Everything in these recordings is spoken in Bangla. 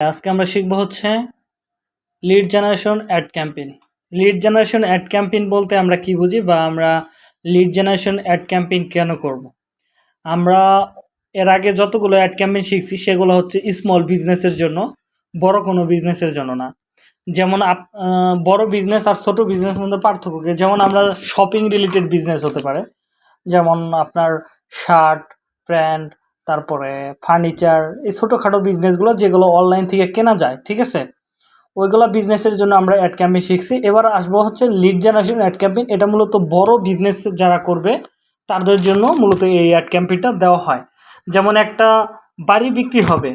আজকে আমরা শিখব হচ্ছে lead generation ad campaign lead generation ad campaign বলতে আমরা কি বুঝি বা আমরা লিড জেনারেশন অ্যাড ক্যাম্পেইন কেন করব। আমরা এর আগে যতগুলো অ্যাড ক্যাম্পেইন শিখছি, সেগুলো হচ্ছে স্মল বিজনেসের জন্য, বড় কোনো বিজনেসের জন্য না। যেমন আপ বড় বিজনেস আর ছোট বিজনেসের মধ্যে পার্থক্য যেমন আমরা শপিং রিলেটেড বিজনেস হতে পারে। যেমন আপনার শার্ট প্যান্ট তারপরে ফার্নিচার এই ছোটোখাটো বিজনেসগুলো যেগুলো অনলাইন থেকে কেনা যায়, ঠিক আছে? ওইগুলো বিজনেসের জন্য আমরা অ্যাড ক্যাম্পেইন শিখছি। এবার আসব হচ্ছে লিড জেনারেশন অ্যাড ক্যাম্পেইন এটা মূলত বড় বিজনেস যারা করবে, তাদের জন্য মূলত এই অ্যাড ক্যাম্পেইনটা দেওয়া হয়। যেমন একটা বাড়ি বিক্রি হবে।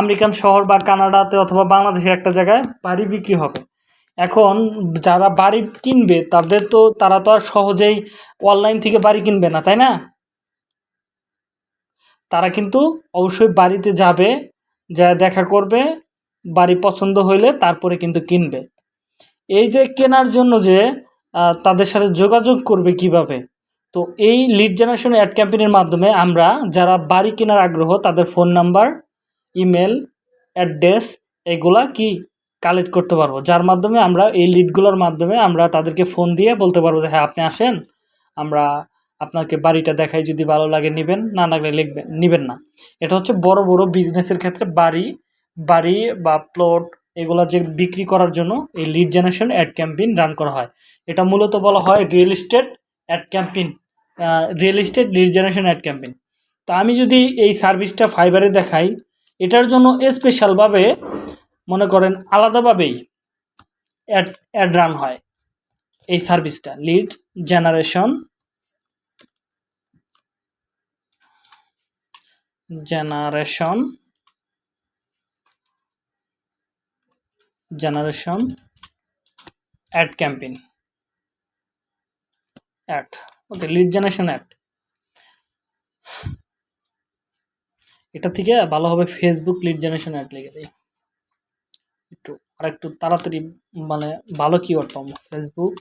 আমেরিকান শহর বা কানাডাতে অথবা বাংলাদেশের একটা জায়গায় বাড়ি বিক্রি হবে। এখন যারা বাড়ি কিনবে, তাদের তো, তারা তো আর সহজেই অনলাইন থেকে বাড়ি কিনবে না, তাই না? তারা কিন্তু অবশ্যই বাড়িতে যাবে যা দেখা করবে, বাড়ি পছন্দ হইলে তারপরে কিন্তু কিনবে। এই যে কেনার জন্য যে তাদের সাথে যোগাযোগ করবে কীভাবে? তো এই লিড জেনারেশন অ্যাড ক্যাম্পেনের মাধ্যমে আমরা যারা বাড়ি কেনার আগ্রহ, তাদের ফোন নাম্বার ইমেল অ্যাড্রেস এগুলা কি কালেক্ট করতে পারব? যার মাধ্যমে আমরা এই লিডগুলোর মাধ্যমে আমরা তাদেরকে ফোন দিয়ে বলতে পারব যে হ্যাঁ আপনি আসেন, আমরা আপনাকে বাড়িটা দেখাই যদি ভালো লাগে নেবেন, না লাগলে লিখবেন নেবেন না। এটা হচ্ছে বড় বড় বিজনেসের ক্ষেত্রে বাড়ি বাড়ি বা প্লট এগুলো যে বিক্রি করার জন্য এই lead generation ad campaign run করা হয়। এটা মূলত বলা হয় real estate ad campaign real estate lead generation ad campaign তা আমি যদি এই সার্ভিসটা ফাইবারে দেখাই, এটার জন্য স্পেশালভাবে মনে করেন আলাদাভাবেই অ্যাড অ্যাড রান হয়। এই সার্ভিসটা lead generation generation generation ad campaign ad okay lead generation ad এটা থেকে ভালোভাবে ফেসবুক লিড জেনারেশন অ্যাড লিখে দিই। একটু আর একটু তাড়াতাড়ি মানে ভালো কিওয়ার্ড পাবো। ফেসবুক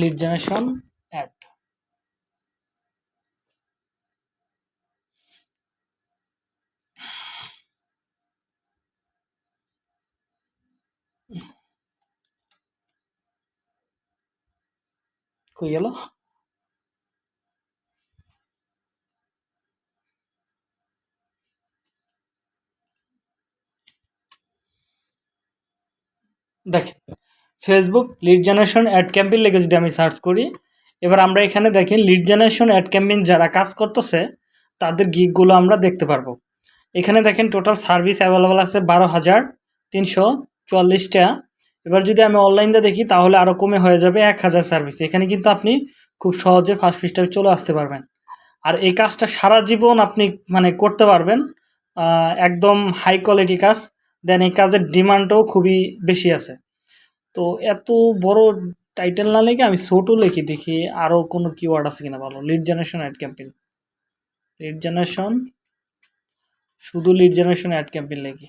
লিড জেনারেশন অ্যাড কই গেল দেখেন Facebook lead generation ad campaign লেগে যদি আমি সার্চ করি, এবার আমরা এখানে দেখি লিড জেনারেশন অ্যাড ক্যাম্পেইন যারা কাজ করতেছে, তাদের গিকগুলো আমরা দেখতে পারব। এখানে দেখেন টোটাল সার্ভিস অ্যাভেলেবল আছে বারো হাজার তিনশো চুয়াল্লিশটা। এবার যদি আমি অনলাইনটা দেখি, তাহলে আরও কমে হয়ে যাবে এক হাজার সার্ভিস এখানে কিন্তু আপনি খুব সহজে ফার্স্ট পৃষ্ঠায় চলে আসতে পারবেন। আর এই কাজটা সারা জীবন আপনি মানে করতে পারবেন একদম হাই কোয়ালিটি কাজ। দেন এই কাজের ডিমান্ডও খুবই বেশি আছে। তো এত বড় টাইটেল না লেগে আমি ছোটো লিখি দেখি আরও কোনো কিওয়ার্ড আছে কিনা ভালো lead generation ad campaign lead generation শুধু লিড জেনারেশন অ্যাড ক্যাম্পেইন লিখি।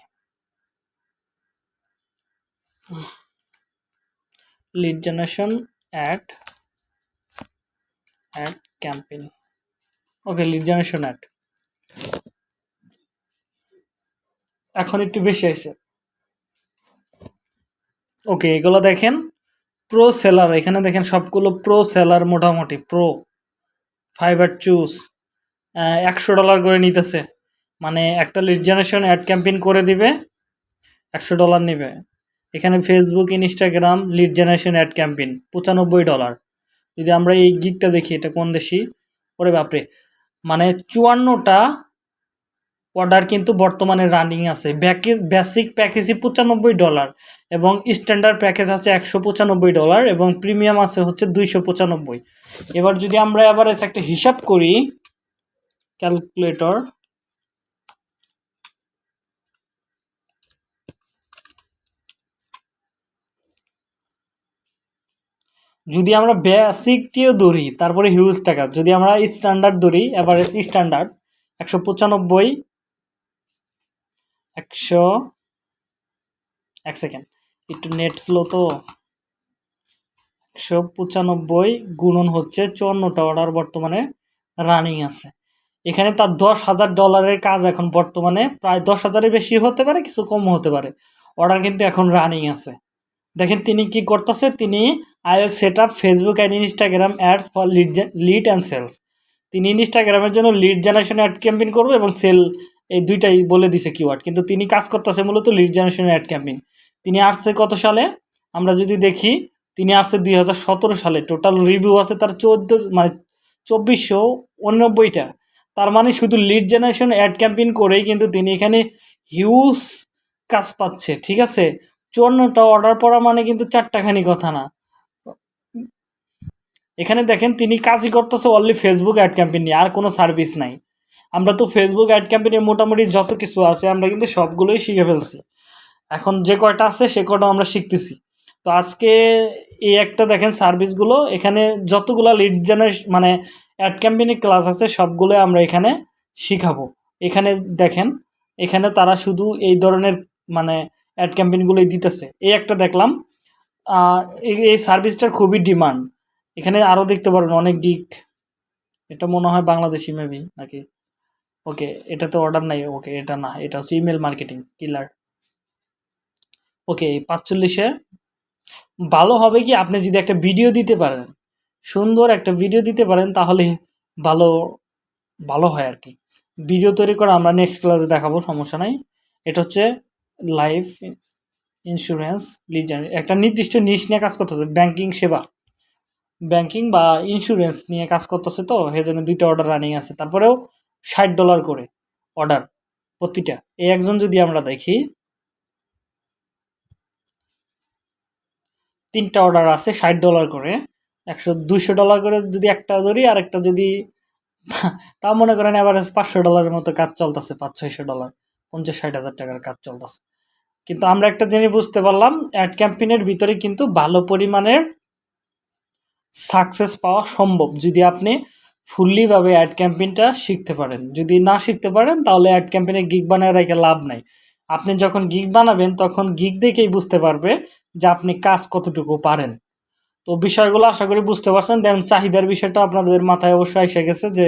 Lead generation ad ad campaign okay lead generation ad এখন একটু বেশি আছে ওকে এগুলো দেখেন প্রো সেলার এখানে দেখেন সবগুলো প্রো সেলার মোটামুটি প্রো ফাইবার চুজ একশো ডলার করে নিতেছে। মানে একটা লিড জেনারেশন অ্যাড ক্যাম্পেইন করে দিবে, একশো ডলার নেবে। এখানে Facebook Instagram lead generation ad campaign পঁচানব্বই ডলার যদি আমরা এই গিকটা দেখি, এটা কোন দেশি? ওরে বাপরে। মানে চুয়ান্নটা অর্ডার কিন্তু বর্তমানে রানিং আছে। ব্যাকে বেসিক প্যাকেজই পঁচানব্বই ডলার এবং স্ট্যান্ডার্ড প্যাকেজ আছে একশো পঁচানব্বই ডলার এবং প্রিমিয়াম আছে হচ্ছে দুইশো পঁচানব্বই। এবার যদি আমরা এবার একটা হিসাব করি ক্যালকুলেটর যদি আমরা বেসিকটিও ধরি, তারপরে হিউজ টাকা, যদি আমরা স্ট্যান্ডার্ড ধরি এভারেজ স্ট্যান্ডার্ড একশো পঁচানব্বই, একশো, এক সেকেন্ড একটু নেট স্লো তো, একশো পঁচানব্বই গুণন হচ্ছে চুয়ান্নটা অর্ডার বর্তমানে রানিং আছে। এখানে তার দশ হাজার ডলারের কাজ এখন বর্তমানে, প্রায় দশ হাজারের বেশি হতে পারে, কিছু কম হতে পারে। অর্ডার কিন্তু এখন রানিং আছে। দেখেন তিনি কি করতেছে? তিনি I set up Facebook and Instagram ads for lead lead and sales তিনি ইনস্টাগ্রামের জন্য লিড জেনারেশন অ্যাড ক্যাম্পেইন করবে এবং সেল এই দুইটাই বলে দিছে কিওয়ার্ড কিন্তু তিনি কাজ করতেছে মূলত লিড জেনারেশন অ্যাড ক্যাম্পেইন তিনি আসছে কত সালে? আমরা যদি দেখি, তিনি আসছে দুই হাজার সতেরো সালে। টোটাল রিভিউ আছে তার চোদ্দ মানে চব্বিশশো উননব্বইটা। তার মানে শুধু লিড জেনারেশন অ্যাড ক্যাম্পেইন করেই কিন্তু তিনি এখানে হিউজ কাজ পাচ্ছে, ঠিক আছে? চুয়ান্নটা অর্ডার পড়া মানে কিন্তু চারটাখানি কথা না। এখানে দেখেন তিনি কাজই করতেছে অনলি ফেসবুক অ্যাড ক্যাম্পেইন নিয়ে, আর কোনো সার্ভিস নাই। আমরা তো ফেসবুক অ্যাড ক্যাম্পেইনের মোটামুটি যত কিছু আছে, আমরা কিন্তু সবগুলোই শিখে ফেলছি। এখন যে কয়টা আছে, সে কয়টা আমরা শিখতেছি। তো আজকে এই একটা দেখেন সার্ভিসগুলো এখানে যতগুলো লিড জেনারেশন মানে অ্যাড ক্যাম্পেইনের ক্লাস আছে সবগুলো আমরা এখানে শিখাবো। এখানে দেখেন, এখানে তারা শুধু এই ধরনের মানে অ্যাড ক্যাম্পেইনগুলোই দিতেছে। এই একটা দেখলাম। এই সার্ভিসটার খুবই ডিমান্ড এখানে আরও দেখতে পারবেন অনেক গিক এটা মনে হয় বাংলাদেশি মেবি নাকি? ওকে এটাতে অর্ডার নাই। ওকে এটা না। এটা হচ্ছে ইমেল মার্কেটিং কিলার ওকে পাঁচচল্লিশে। ভালো হবে কি আপনি যদি একটা ভিডিও দিতে পারেন, সুন্দর একটা ভিডিও দিতে পারেন, তাহলে ভালো ভালো হয় আর কি। ভিডিও তৈরি করা আমরা নেক্সট ক্লাসে দেখাবো, সমস্যা নাই। এটা হচ্ছে লাইফ ইন্স্যুরেন্স লিজার একটা নির্দিষ্ট নিশ নিয়ে কাজ করতেছে ব্যাংকিং সেবা। ব্যাংকিং বা ইন্স্যুরেন্স নিয়ে কাজ করতেছে তো সেই জন্য দুইটা অর্ডার রানিং আছে। তারপরেও ষাট ডলার করে অর্ডার প্রতিটা। এই একজন যদি আমরা দেখি, তিনটা অর্ডার আছে ষাট ডলার করে, একশো দুইশো ডলার করে যদি একটা ধরি আর একটা যদি তা মনে করেন অ্যাভারেজ পাঁচশো ডলারের মতো কাজ চলতেছে, পাঁচ ছয়শো ডলার পঞ্চাশ ষাট হাজার টাকার কাজ চলতেছে। কিন্তু আমরা একটা জিনিস বুঝতে পারলাম, অ্যাড ক্যাম্পেইনের ভিতরে কিন্তু ভালো পরিমাণের সাকসেস পাওয়া সম্ভব যদি আপনি ফুললিভাবে অ্যাড ক্যাম্পেইনটা শিখতে পারেন। যদি না শিখতে পারেন, তাহলে অ্যাড ক্যাম্পেইনে গিগ বানায় রেখে লাভ নাই। আপনি যখন গিগ বানাবেন, তখন গিগ দেখেই বুঝতে পারবে যে আপনি কাজ কতটুকু পারেন। তো বিষয়গুলো আশা করি বুঝতে পারছেন। দেন চাহিদার বিষয়টা আপনাদের মাথায় অবশ্যই এসে গেছে যে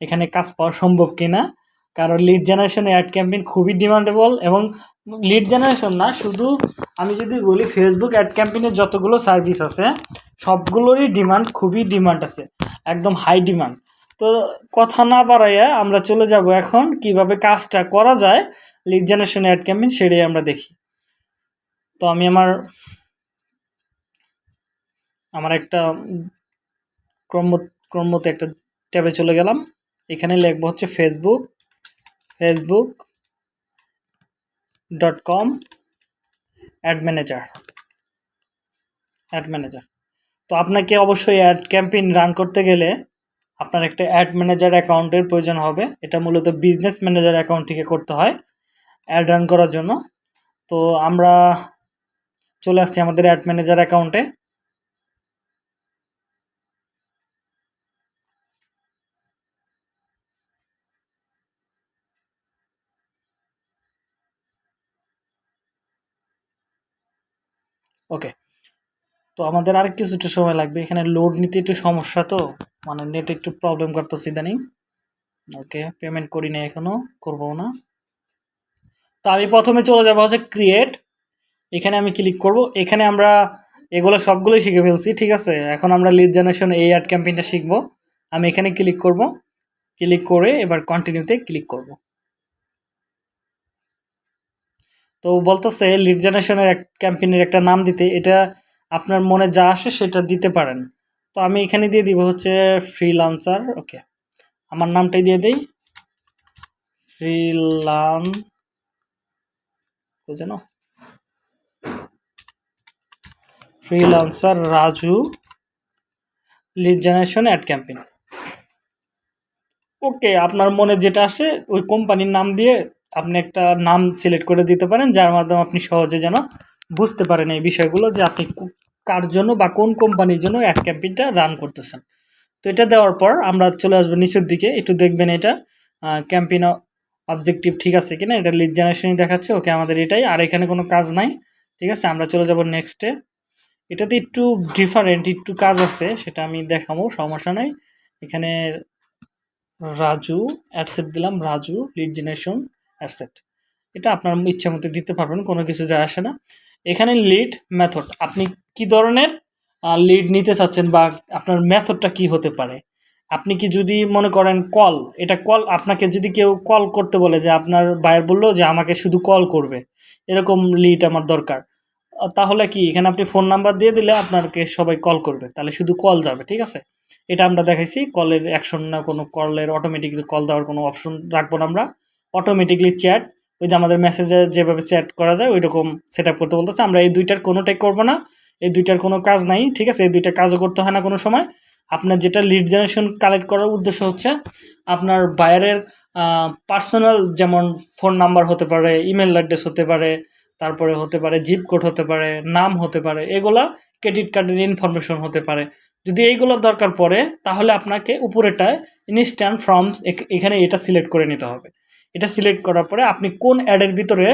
এখানে কাজ পাওয়া সম্ভব কিনা। কারণ লিড জেনারেশন অ্যাড ক্যাম্পেইন খুবই ডিমান্ডেবল এবং লিড জেনারেশন না, শুধু আমি যদি বলি ফেসবুক অ্যাড ক্যাম্পেইনের যতগুলো সার্ভিস আছে, সবগুলোরই ডিমান্ড খুবই ডিমান্ড আছে, একদম হাই ডিমান্ড তো কথা না বাড়াইয়া আমরা চলে যাব এখন, কীভাবে কাজটা করা যায় লিড জেনারেশন অ্যাড ক্যাম্পেইন সেটাই আমরা দেখি। তো আমি আমার আমার একটা ক্রম ক্রমতে একটা ট্যাবে চলে গেলাম। এখানে লিখব হচ্ছে Facebook com ad manager ad manager তো আপনাকে অবশ্যই অ্যাড ক্যাম্পেইন রান করতে গেলে আপনার একটা অ্যাড ম্যানেজার অ্যাকাউন্টের প্রয়োজন হবে। এটা মূলত বিজনেস ম্যানেজার অ্যাকাউন্ট থেকে করতে হয় অ্যাড রান করার জন্য। তো আমরা চলে আসছি আমাদের অ্যাড ম্যানেজার অ্যাকাউন্টে ওকে তো আমাদের আর কিছুটা সময় লাগবে। এখানে লোড নিতে একটু সমস্যা তো মানে নেট একটু প্রবলেম করতেছে ইদানিং। ওকে পেমেন্ট করি না এখনও করব না। তো আমি প্রথমে চলে যাব হচ্ছে ক্রিয়েট এখানে আমি ক্লিক করব। এখানে আমরা এগুলো সবগুলোই শিখে ফেলছি, ঠিক আছে? এখন আমরা লিড জেনারেশন এই অ্যাড ক্যাম্পেইনটা শিখব। আমি এখানে ক্লিক করব। ক্লিক করে এবার কন্টিনিউতে ক্লিক করব। তো বলতেছে লিড জেনারেশনের ক্যাম্পেইনের একটা নাম দিতে। এটা আপনার মনে যা আসে সেটা দিতে পারেন। তো আমি এখানে দিয়ে দিব হচ্ছে ফ্রিলান্সার ওকে আমার নামটাই দিয়ে দিই। ফ্রিলান যেন। Freelancer Raju lead generation ad campaign okay আপনার মনে যেটা আসে, ওই কোম্পানির নাম দিয়ে আপনি একটা নাম সিলেক্ট করে দিতে পারেন, যার মাধ্যমে আপনি সহজে যেন বুঝতে পারেন এই বিষয়গুলো যে আপনি কার জন্য বা কোন কোম্পানির জন্য অ্যাড ক্যাম্পেইনটা রান করতেছেন। তো এটা দেওয়ার পর আমরা চলে আসব নিচের দিকে, একটু দেখবেন এটা। ক্যাম্পেইন অবজেক্টিভ ঠিক আছে কিনা? এটা লিড জেনারেশনই দেখাচ্ছে, ওকে আমাদের এটাই। আর এখানে কোনো কাজ নাই, ঠিক আছে? আমরা চলে যাব নেক্সটে এটাতে একটু ডিফারেন্ট একটু কাজ আছে, সেটা আমি দেখাবো, সমস্যা নাই। এখানে রাজু অ্যাডসেট দিলাম, রাজু লিড জেনারেশন অ্যাডসেট এটা আপনার ইচ্ছা মতো দিতে পারবেন, কোনো কিছু যায় আসে না। এখানে লিড মেথড আপনি কি ধরনের লিড নিতে চাচ্ছেন বা আপনার মেথডটা কি হতে পারে? আপনি কি যদি মনে করেন কল এটা কল আপনাকে যদি কেউ কল করতে বলে যে আপনার বায়ার বলল যে আমাকে শুধু কল করবে, এরকম লিড আমার দরকার তাহলে কি, এখানে আপনি ফোন নাম্বার দিয়ে দিলে আপনাকে সবাই কল করবে, তাহলে শুধু কল যাবে, ঠিক আছে? এটা আমরা দেখাইছি কলের অ্যাকশন না কোনো কলের অটোমেটিকলি কল দেওয়ার কোনো অপশন রাখব না আমরা অটোমেটিকলি চ্যাট ওই যে আমাদের মেসেজে যেভাবে চ্যাট করা যায় ওই রকম সেট করতে বলতেছে। আমরা এই দুইটার কোনোটাই করব না, এই দুইটার কোনো কাজ নাই, ঠিক আছে? এই দুইটা কাজও করতে হয় না কোনো সময়। আপনার যেটা লিড জেনারেশন কালেক্ট করার উদ্দেশ্য হচ্ছে, আপনার বায়ারের পার্সোনাল যেমন ফোন নাম্বার হতে পারে ইমেল অ্যাড্রেস হতে পারে, তারপরে হতে পারে জিপ কোড হতে পারে, নাম হতে পারে, এগুলা ক্রেডিট কার্ডের ইনফরমেশন হতে পারে। যদি এইগুলো দরকার পড়ে, তাহলে আপনাকে উপরেটায় ইনস্ট্যান্ট ফর্মস এখানে এটা সিলেক্ট করে নিতে হবে। এটা সিলেক্ট করার পরে আপনি কোন অ্যাডের ভিতরে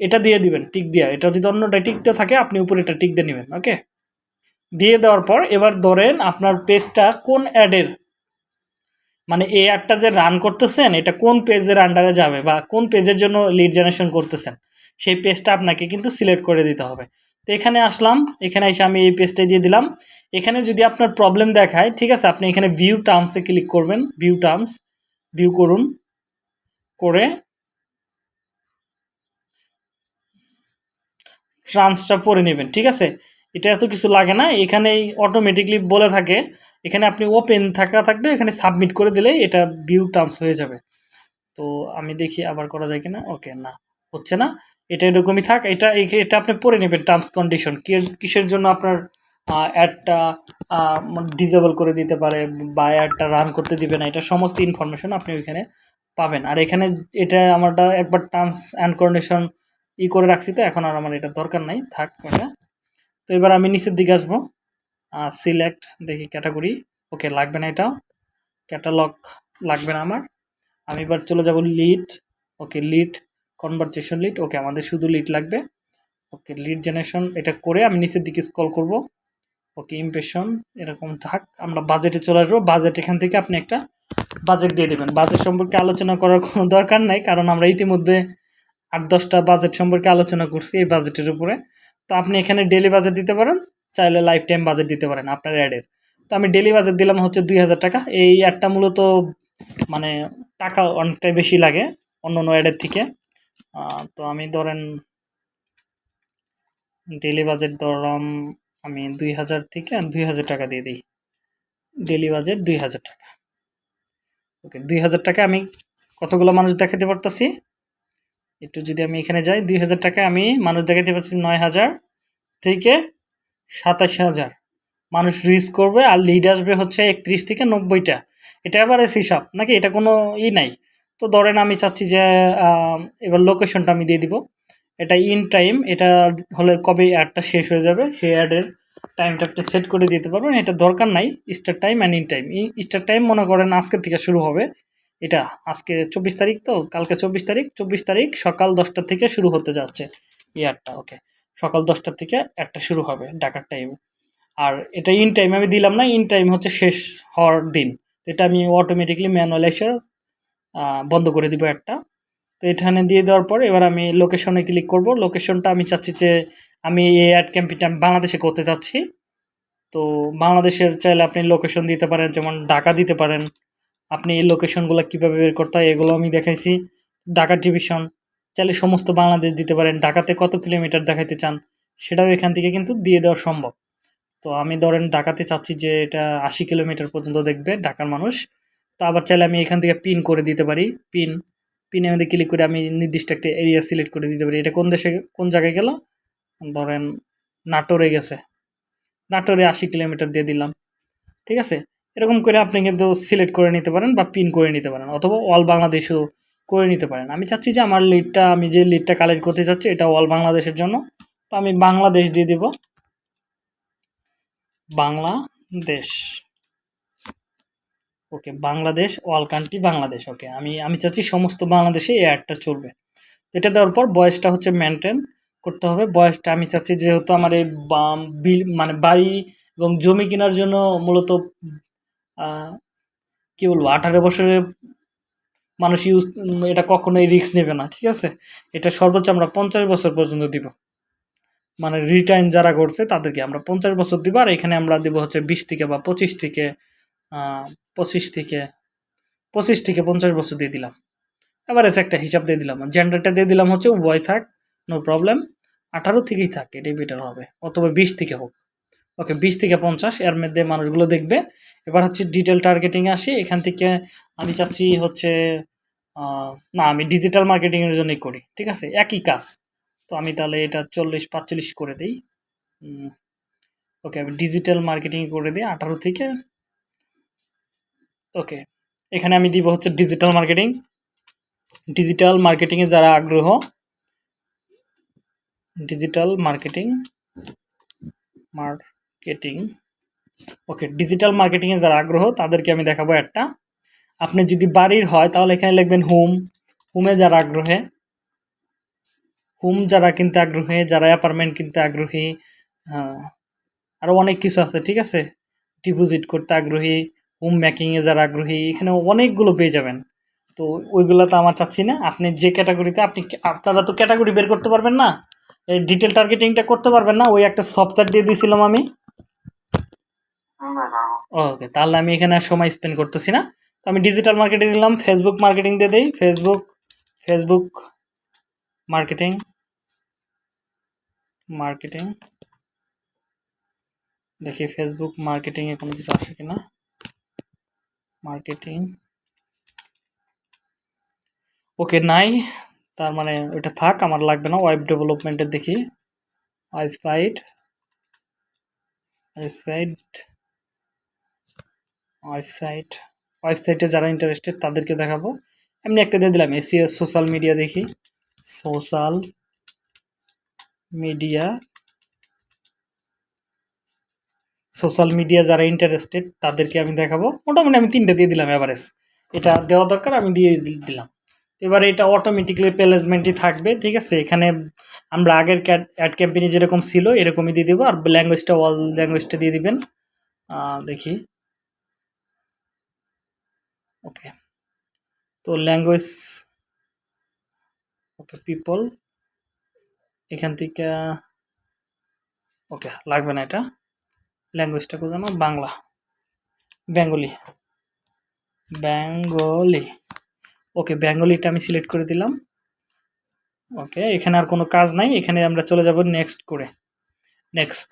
এটা দিয়ে দিবেন টিক দিয়া। এটা যদি অন্যটা টিকতে থাকে, আপনি উপরে এটা টিক দিয়ে নেবেন ওকে দিয়ে দেওয়ার পর এবার ধরেন আপনার পেজটা কোন অ্যাডের মানে এই অ্যাডটা যে রান করতেছেন, এটা কোন পেজের আন্ডারে যাবে বা কোন পেজের জন্য লিড জেনারেশন করতেছেন? সেই পেজটা আপনাকে কিন্তু সিলেক্ট করে দিতে হবে। তো এখানে আসলাম, এখানে এসে আমি এই পেজটা দিয়ে দিলাম। এখানে যদি আপনার প্রবলেম দেখায়, ঠিক আছে, আপনি এখানে ভিউ টার্মসে ক্লিক করবেন ভিউ টার্মস ভিউ করুন। করে ট্রান্সটা পরে নেবেন, ঠিক আছে? এটা এত কিছু লাগে না, এখানেই অটোমেটিকলি বলে থাকে, এখানে আপনি ওপেন থাকা থাকবে, এখানে সাবমিট করে দিলেই এটা ভিউ টার্মস হয়ে যাবে। তো আমি দেখি আবার করা যায় কিনা ওকে না, হচ্ছে না, এটা এরকমই থাক, এটা এটা আপনি পড়ে নেবেন টার্মস কন্ডিশন কিসের জন্য আপনার অ্যাডটা ডিজেবল করে দিতে পারে বা অ্যাডটা রান করতে দিবে না, এটা সমস্ত ইনফরমেশন আপনি ওইখানে পাবেন। আর এখানে এটা আমারটা একবার টার্মস অ্যান্ড কন্ডিশন ই করে রাখছি তো, এখন আর আমার এটা দরকার নাই, থাক এটা তো এবার আমি নিচের দিকে আসব। সিলেক্ট দেখি ক্যাটাগরি ওকে লাগবে না এটাও। ক্যাটালগ লাগবে না আমার। আমি এবার চলে যাব lead okay lead conversation lead okay আমাদের শুধু লিড লাগবে। ওকে লিড জেনারেশন এটা করে আমি নিচের দিকে স্ক্রল করব। ওকে ইমপ্রেশন এরকম থাক, আমরা বাজেটে চলে আসব। বাজেট এখান থেকে আপনি একটা বাজেট দিয়ে দেবেন। বাজেট সম্পর্কে আলোচনা করার কোনো দরকার নাই, কারণ আমরা ইতিমধ্যে আট, দশটা বাজেট সম্পর্কে আলোচনা করছি এই বাজেটের উপরে। তো আপনি এখানে ডেলি বাজেট দিতে পারেন, চাইলে লাইফ টাইম বাজেট দিতে পারেন আপনার অ্যাডের তো আমি ডেলি বাজেট দিলাম হচ্ছে দুই হাজার টাকা। এই অ্যাডটা মূলত মানে টাকা অনেকটাই বেশি লাগে অন্য অন্য অ্যাডের থেকে। তো আমি ধরেন ডেলি বাজেট ধরলাম আমি দুই হাজার থেকে দুই হাজার টাকা দিয়ে দিই। ডেলি বাজেট দুই হাজার টাকা। ওকে, দুই হাজার টাকা আমি কতগুলো মানুষ দেখাতে পারতাছি? একটু যদি আমি এখানে যাই, দুই হাজার টাকা আমি মানুষ দেখাতে পারছি নয় হাজার থেকে সাতাশ হাজার। মানুষ রিচ করবে আর লিড আসবে হচ্ছে একত্রিশ থেকে নব্বইটা। এটা আবার হিসাব, নাকি এটা কোনো ই নাই? তো ধরেন আমি চাচ্ছি যে এবার লোকেশনটা আমি দিয়ে দিব। এটা ইন টাইম এটা হলে কবে অ্যাডটা শেষ হয়ে যাবে? সেই অ্যাডের টাইমটা আপনি সেট করে দিতে পারবেন। এটা দরকার নাই start time and end time start time মনে করেন আজকের থেকে শুরু হবে। এটা আজকে চব্বিশ তারিখ তো, কালকে চব্বিশ তারিখ। চব্বিশ তারিখ সকাল দশটা থেকে শুরু হতে যাচ্ছে ইয়ারটা ওকে সকাল দশটার থেকে একটা শুরু হবে ডাকার টাইম আর এটা ইন টাইম আমি দিলাম না ইন টাইম হচ্ছে শেষ হওয়ার দিন। এটা আমি অটোমেটিকলি ম্যানুয়াল এসে বন্ধ করে দিব একটা। তো এখানে দিয়ে দেওয়ার পর এবার আমি লোকেশনে ক্লিক করব। লোকেশনটা আমি চাচ্ছি যে আমি এই অ্যাড ক্যাম্পেইনটা আমি বাংলাদেশে করতে চাচ্ছি তো বাংলাদেশের চাইলে আপনি লোকেশন দিতে পারেন, যেমন ঢাকা দিতে পারেন। আপনি এই লোকেশনগুলো কীভাবে বের করতে হয় এগুলো আমি দেখাইছি। ঢাকা ডিভিশন চাইলে সমস্ত বাংলাদেশ দিতে পারেন। ঢাকাতে কত কিলোমিটার দেখাইতে চান সেটাও এখান থেকে কিন্তু দিয়ে দেওয়া সম্ভব। তো আমি ধরেন ঢাকাতে চাচ্ছি যে এটা আশি কিলোমিটার পর্যন্ত দেখবে ঢাকার মানুষ। তো আবার চাইলে আমি এখান থেকে পিন করে দিতে পারি। পিন পিনে মধ্যে ক্লিক করে আমি নির্দিষ্ট একটা এরিয়া সিলেক্ট করে দিতে পারি। এটা কোন দেশে, কোন জায়গায় গেল? ধরেন নাটোরে গেছে। নাটোরে আশি কিলোমিটার দিয়ে দিলাম। ঠিক আছে? এরকম করে আপনি কিন্তু সিলেক্ট করে নিতে পারেন বা পিন করে নিতে পারেন অথবা অল বাংলাদেশও করে নিতে পারেন। আমি চাচ্ছি যে আমার লিডটা আমি যে লিডটা কালেক্ট করতে চাচ্ছি এটা অল বাংলাদেশের জন্য। তো আমি বাংলাদেশ দিয়ে দিব। Bangladesh. Okay, Bangladesh all country Bangladesh, okay. আমি আমি চাচ্ছি সমস্ত বাংলাদেশে এই অ্যাডটা চলবে। এটা দেওয়ার পর বয়সটা হচ্ছে মেনটেন করতে হবে। বয়সটা আমি চাচ্ছি যেহেতু আমার এই বিল মানে বাড়ি এবং জমি কেনার জন্য মূলত কী বলব, আঠারো বছরের মানুষ ইউজ এটা কখনোই রিস্ক নেবে না, ঠিক আছে? এটা সর্বোচ্চ আমরা পঞ্চাশ বছর পর্যন্ত দিব। মানে রিটার্ন যারা করছে তাদেরকে আমরা পঞ্চাশ বছর দিব। আর এখানে আমরা দিব হচ্ছে বিশ থেকে বা পঁচিশ থেকে পঁচিশ থেকে পঁচিশ থেকে পঞ্চাশ বছর দিয়ে দিলাম। এভারেজ একটা হিসাব দিয়ে দিলাম। জেন্ডারটা দিয়ে দিলাম হচ্ছে উভয় থাক নো প্রবলেম আঠারো থেকেই থাক, এটাই হবে। অথবা বিশ থেকে হোক। ওকে বিশ থেকে পঞ্চাশ, এর মধ্যে মানুষগুলো দেখবে। এবার হচ্ছে ডিটেল টার্গেটিংয়ে আসি। এখান থেকে আমি চাচ্ছি হচ্ছে না, আমি ডিজিটাল মার্কেটিংয়ের জন্যই করি, ঠিক আছে? একই কাজ। তো আমি তাহলে এটা চল্লিশ, পাঁচচল্লিশ করে দিই। ওকে আমি ডিজিটাল মার্কেটিং করে দিই আঠারো থেকে। ওকে এখানে আমি দিব হচ্ছে ডিজিটাল মার্কেটিং ডিজিটাল মার্কেটিংয়ে যারা আগ্রহ digital marketing marketing okay digital মার্কেটিংয়ে যারা আগ্রহ, তাদেরকে আমি দেখাবো একটা। আপনি যদি বাড়ির হয়, তাহলে এখানে লিখবেন হোম। হোমে যারা আগ্রহে, হোম যারা কিনতে আগ্রহী, যারা অ্যাপার্টমেন্ট কিনতে আগ্রহী আরও অনেক কিছু আছে, ঠিক আছে? ডিপোজিট করতে আগ্রহী হোম মেকিংয়ে যারা আগ্রহী এখানে অনেকগুলো পেয়ে যাবেন। তো ওইগুলো তো আমার চাচ্ছি না। আপনি যে ক্যাটাগরিতে আপনি আপনারা তো ক্যাটাগরি বের করতে পারবেন না। এই ডিটেল টার্গেটিংটা করতে পারবেন না। ওই একটা সফটওয়্যার দিয়ে দিয়েছিলাম আমি। ওকে তাহলে আমি এখানে সময় স্পেন্ড করতেছি না। তো আমি ডিজিটাল মার্কেটিং দিলাম ফেসবুক মার্কেটিং দিয়ে দিই। ফেসবুক ফেসবুক মার্কেটিং মার্কেটিং দেখি ফেসবুক মার্কেটিংয়ে কোনো কিছু আসে কিনা। মার্কেটিং ওকে নাই। তার মানে ওইটা থাক, আমার লাগবে না। ওয়েব ডেভেলপমেন্টের দেখি। ওয়েবসাইট ওয়েবসাইট ওয়েবসাইট ওয়েবসাইটে যারা ইন্টারেস্টেড তাদেরকে দেখাবো। এমনি একটা দিয়ে দিলাম। এসিও সোশ্যাল মিডিয়া দেখি। সোশ্যাল মিডিয়া সোশ্যাল মিডিয়া যারা ইন্টারেস্টেড তাদেরকে আমি দেখাবো। মোটামুটি আমি তিনটে দিয়ে দিলাম এভারেজ এটা দেওয়া দরকার, আমি দিয়ে দিলাম। এবার এটা অটোমেটিকলি প্লেসমেন্টই থাকবে, ঠিক আছে? এখানে আমরা আগের অ্যাড ক্যাম্পেইনে যেরকম ছিল, এরকমই দিয়ে দেবো। আর ল্যাঙ্গুয়েজটা অল ল্যাঙ্গুয়েজটা দিয়ে দিবেন। দেখি। ওকে। তো ল্যাঙ্গুয়েজ ওকে পিপল এখান থেকে, ওকে, লাগবে না এটা। ল্যাঙ্গুয়েজটা কোথাও বাংলা। বেঙ্গলি। বেঙ্গলি। ওকে, বেঙ্গলিটা আমি সিলেক্ট করে দিলাম। ওকে, এখানে আর কোনো কাজ নাই, এখানে আমরা চলে যাব নেক্সট করে। নেক্সট।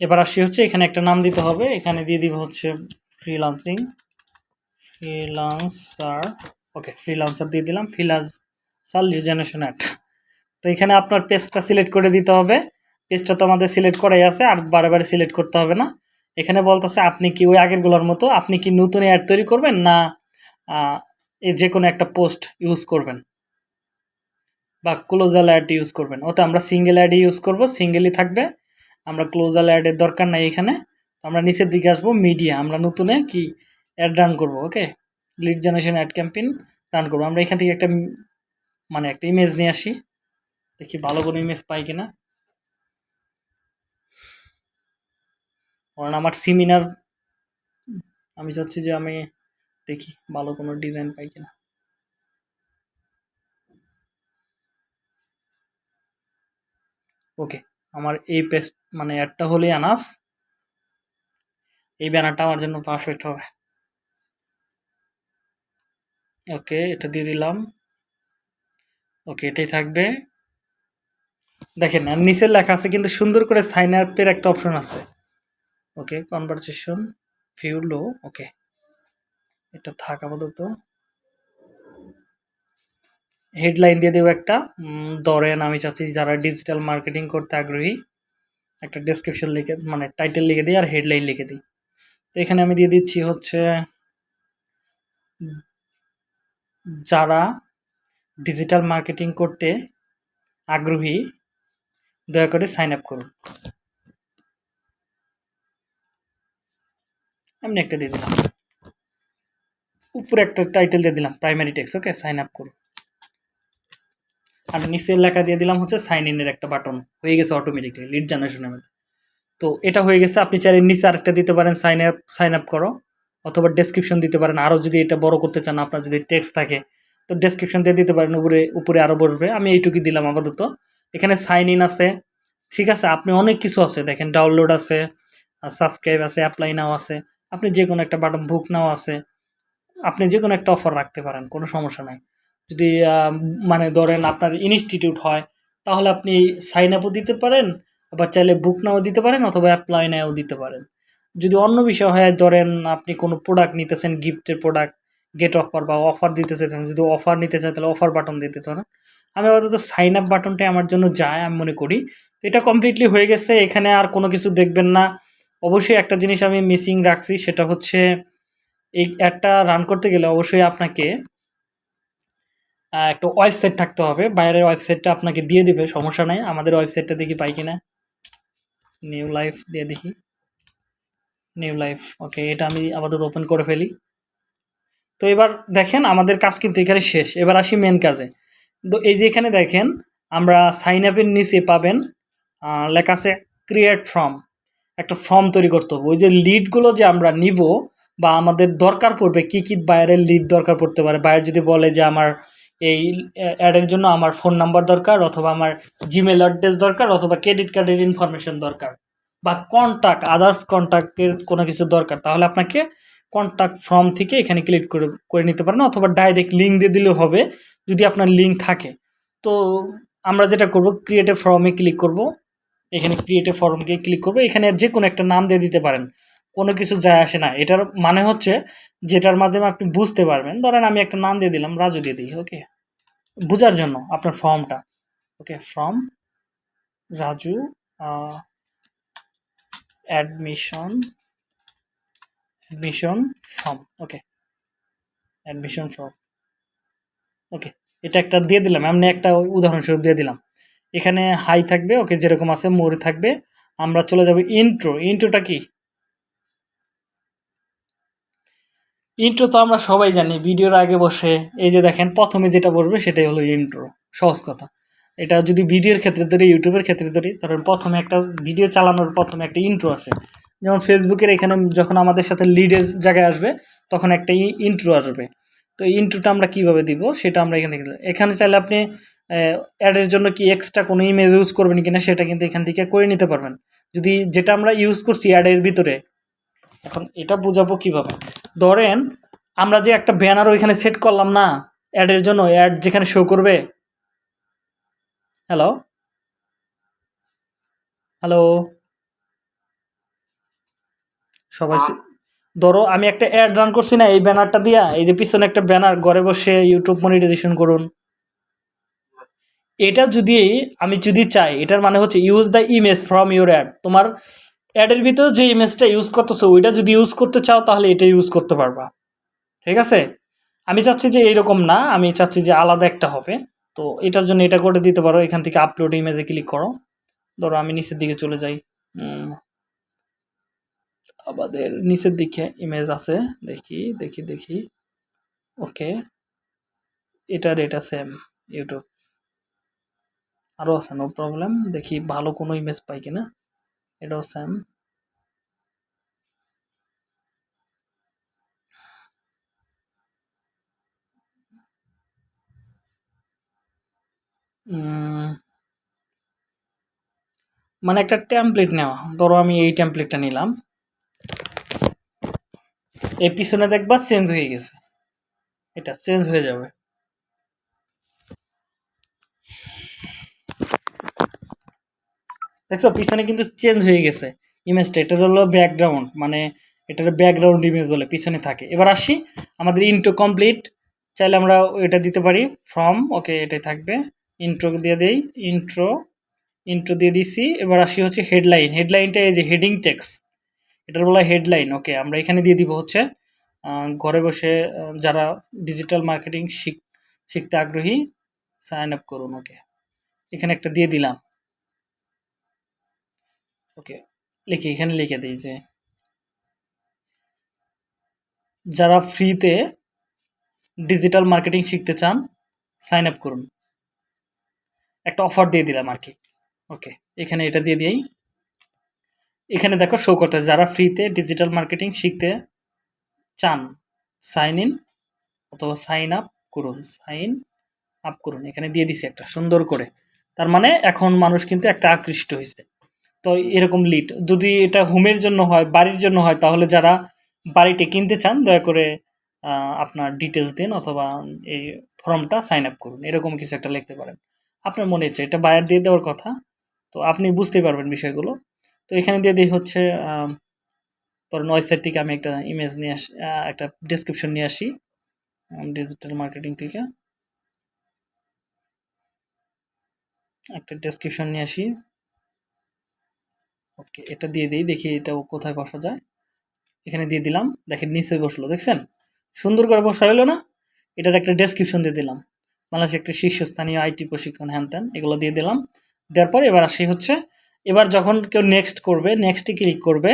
এবার আসি হচ্ছে, এখানে একটা নাম দিতে হবে, এখানে দিয়ে দিব হচ্ছে ফ্রিলান্সিং ফ্রিলান্সার ওকে ফ্রিলান্সার দিয়ে দিলাম ফ্রিলান্সার জেনারেশন অ্যাট তো এখানে আপনার পেজটা সিলেক্ট করে দিতে হবে। পেজটা তো আমাদের সিলেক্ট করাই আছে, আর বারে সিলেক্ট করতে হবে না। এখানে বলতেছে, আপনি কি ওই আগেরগুলোর মতো, আপনি কি নতুন অ্যাড তৈরি করবেন না যে কোনো একটা পোস্ট ইউজ করবেন? বা ক্লোজাল অ্যাড ইউজ করবেন। ওতে আমরা সিঙ্গেল অ্যাড ইউজ করব সিঙ্গেলই থাকবে। আমরা ক্লোজাল অ্যাডের দরকার নাই এখানে। আমরা নিচের দিকে আসব মিডিয়া আমরা নতুনে কি অ্যাড রান করব okay lead generation ad campaign run করব। আমরা এখান থেকে একটা মানে একটা ইমেজ নিয়ে আসি। দেখি ভালো কোনো ইমেজ পাই কিনা। কারণ আমার সেমিনার আমি চাচ্ছি যে আমি দেখি ভালো কোনো ডিজাইন পাই কিনা। ওকে আমার এই পেজ মানে অ্যাডটা হলেই আনাফ এই ব্যানারটা আমার জন্য পারফেক্ট হবে। ওকে এটা দিয়ে দিলাম। ওকে এটাই থাকবে। দেখেন নিচের লেখা আছে, কিন্তু সুন্দর করে সাইন আপের একটা অপশন আছে। ওকে কনভারসেশন ফিউ লো ওকে এটা থাক আপাতত। হেডলাইন দিয়ে দেবো একটা। ধরেন আমি চাচ্ছি যারা ডিজিটাল মার্কেটিং করতে আগ্রহী, একটা ডেসক্রিপশন লিখে মানে টাইটেল লিখে দিই আর হেডলাইন লিখে দিই। তো এখানে আমি দিয়ে দিচ্ছি হচ্ছে, যারা ডিজিটাল মার্কেটিং করতে আগ্রহী, দয়া করে সাইন আপ করুন। এমনি একটা দিয়ে দিলাম। উপরে একটা টাইটেল দিয়ে দিলাম primary text okay sign up করুন আর নিচের লেখা দিয়ে দিলাম হচ্ছে সাইন ইনের একটা বাটন হয়ে গেছে অটোমেটিকলি লিড জেনারেশনের মধ্যে। তো এটা হয়ে গেছে, আপনি চাইলে নিচে আরেকটা দিতে পারেন সাইন আপ সাইন আপ করো। অথবা ডেসক্রিপশন দিতে পারেন। আরও যদি এটা বড় করতে চান, আপনার যদি টেক্সট থাকে, তো ডেসক্রিপশন দিয়ে দিতে পারেন। উপরে উপরে আরও বলবে আমি এইটুকুই দিলাম আপাতত। এখানে সাইন ইন আছে। ঠিক আছে, আপনি অনেক কিছু আছে। দেখেন ডাউনলোড আছে সাবস্ক্রাইব আছে অ্যাপ্লাই নাও আছে। আপনি যে কোনো একটা বাটন বুক নাও আছে, আপনি যে কোনো একটা অফার রাখতে পারেন, কোনো সমস্যা নাই। যদি মানে ধরেন আপনার ইনস্টিটিউট হয়, তাহলে আপনি সাইন আপও দিতে পারেন, আবার চাইলে বুক নাও দিতে পারেন অথবা অ্যাপ্লাই নাও দিতে পারেন। যদি অন্য বিষয় হয়, ধরেন আপনি কোনো প্রোডাক্ট নিতেছেন গিফটের প্রোডাক্ট গেট অফার বা অফার দিতে চাইছেন যদি অফার নিতে চান তাহলে অফার বাটন দিতে চান আমি আপাতত সাইন আপ বাটনটাই আমার জন্য যায়, আমি মনে করি। এটা কমপ্লিটলি হয়ে গেছে, এখানে আর কোনো কিছু দেখবেন না। অবশ্যই একটা জিনিস আমি মিসিং রাখছি, সেটা হচ্ছে এই অ্যাডটা রান করতে গেলে অবশ্যই আপনাকে একটা ওয়েবসাইট থাকতে হবে। বাইরের ওয়েবসাইটটা আপনাকে দিয়ে দিবে, সমস্যা নাই। আমাদের ওয়েবসাইটটা দেখি পাই কিনা। নিউ লাইফ দিয়ে দেখি। নিউ লাইফ ওকে এটা আমি আপাতত ওপেন করে ফেলি। তো এবার দেখেন, আমাদের কাজ কিন্তু এখানে শেষ। এবার আসি মেন কাজে। তো এই যে এখানে দেখেন, আমরা সাইন আপের নিচে পাবেন লেখা আছে ক্রিয়েট ফর্ম একটা ফর্ম তৈরি করতে হবে। ওই যে লিডগুলো যে আমরা নিব বা আমাদের দরকার পড়বে, কি কি বাইরের লিড দরকার পড়তে পারে? বাইরে যদি বলে যে আমার এই অ্যাডের জন্য আমার ফোন নাম্বার দরকার অথবা আমার জিমেল অ্যাড্রেস দরকার অথবা ক্রেডিট কার্ডের ইনফরমেশন দরকার বা কন্ট্যাক্ট আদার্স কন্ট্যাক্টের কোনো কিছু দরকার, তাহলে আপনাকে কন্ট্যাক্ট ফর্ম থেকে এখানে ক্লিক করে করে নিতে পারেন অথবা ডাইরেক্ট লিঙ্ক দিয়ে দিলেও হবে যদি আপনার লিঙ্ক থাকে। তো আমরা যেটা করব ক্রিয়েটিভ ফর্মে ক্লিক করব। এখানে ক্রিয়েটিভ ফর্মকে ক্লিক করব। এখানে যে কোনো একটা নাম দিয়ে দিতে পারেন। কোনো কিছু যায় আসে না। এটার মানে হচ্ছে যেটার মাধ্যমে আপনি বুঝতে পারবেন। ধরেন আমি একটা নাম দিয়ে দিলাম, রাজু দিয়ে দিই ওকে বোঝার জন্য আপনার ফর্মটা okay form Raju admission admission form okay admission form okay এটা একটা দিয়ে দিলাম। এমনি একটা উদাহরণস্বরূপ দিয়ে দিলাম। এখানে হাই থাকবে, ওকে যেরকম আছে মোর থাকবে। আমরা চলে যাব ইন্ট্রো ইন্ট্রোটা কি? ইন্ট্রো তো আমরা সবাই জানি, ভিডিওর আগে বসে। এই যে দেখেন, প্রথমে যেটা বসবে সেটাই হলো ইন্ট্রো সহজ কথা। এটা যদি ভিডিওর ক্ষেত্রে ধরি ইউটিউবের ক্ষেত্রে ধরি তখন প্রথমে একটা ভিডিও চালানোর প্রথমে একটা ইন্ট্রো আসে। যেমন ফেসবুকের এখানে যখন আমাদের সাথে লিডের জায়গায় আসবে, তখন একটা ইন্ট্রো আসবে। তো ইন্ট্রোটা আমরা কীভাবে দিব, সেটা আমরা এখান এখানে চাইলে আপনি অ্যাডের জন্য কি এক্সট্রা কোনো ইমেজ ইউজ করবেন কিনা সেটা কিন্তু এখান থেকে করে নিতে পারবেন। যদি যেটা আমরা ইউজ করছি অ্যাডের ভিতরে এখন এটা বোঝাবো কীভাবে? ধরেন আমরা যে একটা ব্যানার ওইখানে সেট করলাম না অ্যাডের জন্য অ্যাড যেখানে শো করবে। হ্যালো হ্যালো সবাই ধরো আমি একটা অ্যাড রান করছি না এই ব্যানারটা দিয়া এই যে পিছনে একটা ব্যানার ঘরে বসে ইউটিউব মনিটাইজেশন করুন। এটা যদি আমি যদি চাই, এটার মানে হচ্ছে use the image from your ad তোমার অ্যাডের ভিতরে যে ইমেজটা ইউজ করতেছো, ওইটা যদি ইউজ করতে চাও, তাহলে এটা ইউজ করতে পারবা। ঠিক আছে? আমি চাচ্ছি যে এইরকম না, আমি চাচ্ছি যে আলাদা একটা হবে। তো এটার জন্য এটা করে দিতে পারো, এখান থেকে আপলোড ইমেজে ক্লিক করো। ধরো আমি নিচের দিকে চলে যাই। আমাদের নিচের দিকে ইমেজ আছে, দেখি দেখি দেখি। ওকে এটার এটা সেম ইউটিউব আরও আছে নো প্রবলেম দেখি ভালো কোনো ইমেজ পাই কিনা। এটাও সেম মানে একটা টেমপ্লেট নেওয়া। ধরো আমি এই টেমপ্লেটটা নিলাম। এই পিছনে দেখবা চেঞ্জ হয়ে গেছে। এটা চেঞ্জ হয়ে যাবে। দেখছ, পিছনে কিন্তু চেঞ্জ হয়ে গেছে। ইমেজটা এটার হলো ব্যাকগ্রাউন্ড মানে এটার ব্যাকগ্রাউন্ড ইমেজ বলে, পিছনে থাকে। এবার আসি, আমাদের ইন্ট্রো কমপ্লিট চাইলে আমরা এটা দিতে পারি ফ্রম ওকে এটাই থাকবে। ইন্ট্রো দিয়ে দেই ইন্ট্রো ইন্ট্রো দিয়ে দিছি, এবার আসি হচ্ছে হেডলাইন হেডলাইনটা এই যে হেডিং টেক্স এটার বলা হেডলাইন ওকে আমরা এখানে দিয়ে দিব হচ্ছে ঘরে বসে যারা ডিজিটাল মার্কেটিং শিখ, শিখতে আগ্রহী সাইন আপ করুন ওকে এখানে একটা দিয়ে দিলাম। ওকে, লিখি, এখানে লিখে দিই যে, যারা ফ্রিতে ডিজিটাল মার্কেটিং শিখতে চান সাইন আপ করুন। একটা অফার দিয়ে দিলাম আর কি। ওকে, এখানে এটা দিয়ে দিই এখানে দেখো শো করতে, যারা ফ্রিতে ডিজিটাল মার্কেটিং শিখতে চান সাইন ইন অথবা সাইন আপ করুন সাইন আপ করুন। এখানে দিয়ে দিছি একটা, সুন্দর করে। তার মানে এখন মানুষ কিন্তু একটা আকৃষ্ট হয়েছে তো এরকম লিড যদি এটা হোমের জন্য হয়, বাড়ির জন্য হয়, তাহলে যারা বাড়িটি কিনতে চান, দয়া করে আপনার ডিটেলস দিন অথবা এই ফর্মটা সাইন আপ করুন। এরকম কিছু একটা লিখতে পারেন। আপনার মনে হচ্ছে এটা বায়ার দিয়ে দেওয়ার কথা, তো আপনি বুঝতেই পারবেন বিষয়গুলো। তো এখানে দিয়ে দিই হচ্ছে ধরুন ওয়েবসাইট থেকে আমি একটা ইমেজ নিয়ে আসি একটা ডিসক্রিপশন নিয়ে আসি ডিজিটাল মার্কেটিং থেকে। একটা ডেসক্রিপশন নিয়ে আসি। ওকে, এটা দিয়ে দিই, দেখি এটা কোথায় বসা যায়। এখানে দিয়ে দিলাম, দেখেন নিচে বসল, দেখছেন? সুন্দর করে বসা হলো না? এটার একটা ডেসক্রিপশন দিয়ে দিলাম। বাংলাদেশের একটা শীর্ষস্থানীয় আইটি প্রশিক্ষণ হ্যান ত্যান, এগুলো দিয়ে দিলাম। দেওয়ার পর এবার আসি হচ্ছে, এবার যখন কেউ নেক্সট করবে নেক্সটে ক্লিক করবে,